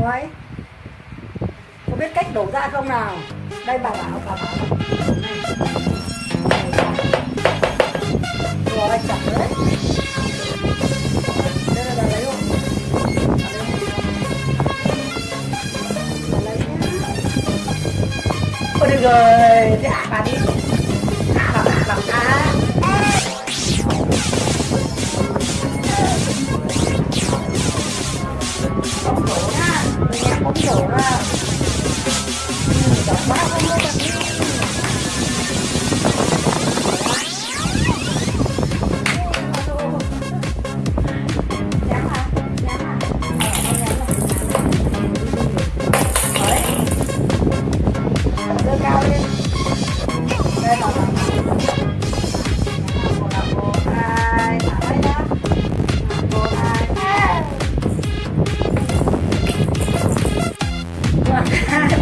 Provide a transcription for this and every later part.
muối có biết cách đổ ra không nào? Đây bà bảo bà bảo. Rồi chặt đấy đây là bà lấy không? Bà lấy nhá. Ôi được rồi, thế à bà đi. À bà bà bà. hạ người nhà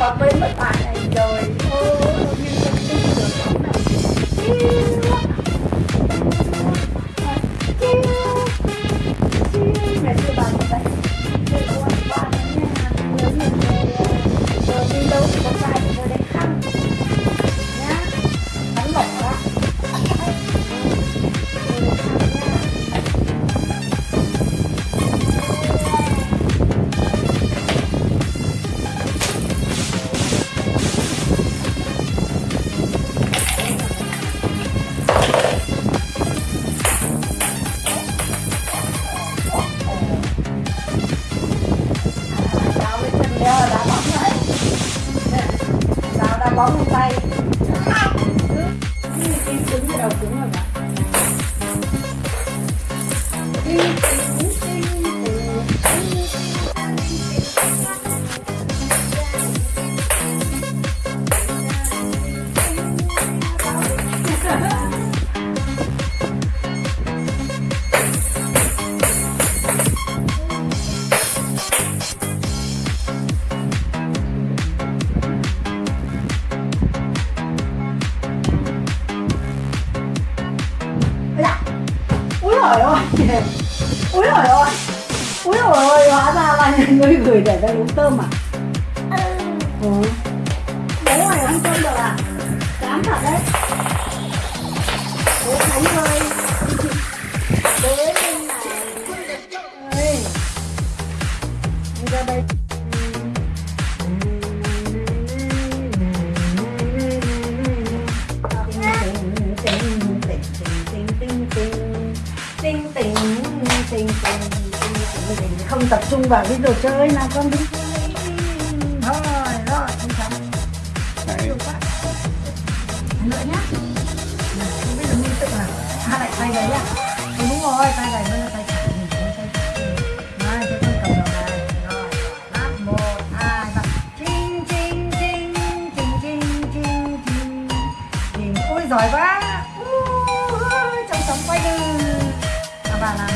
hai và mất bạn này rồi. Thôi. Đau đá bóng lên tay. Cứ tim cứng cái đầu cứng rồi mà. Úi giời ơi. Úi giời ơi Hóa ra là người gửi để ra uống cơm à? Ừ. Bố mày ăn cơm được à tập trung vào cái đồ chơi nào con đi. Chơi rồi rồi không xong đấy nữa nhá. Không biết là nghi tức nào à lại tay đấy à ừ, đúng rồi tay này mới là tay phải. Giỏi quá. Uh, trong sóng quay đường và bà làm.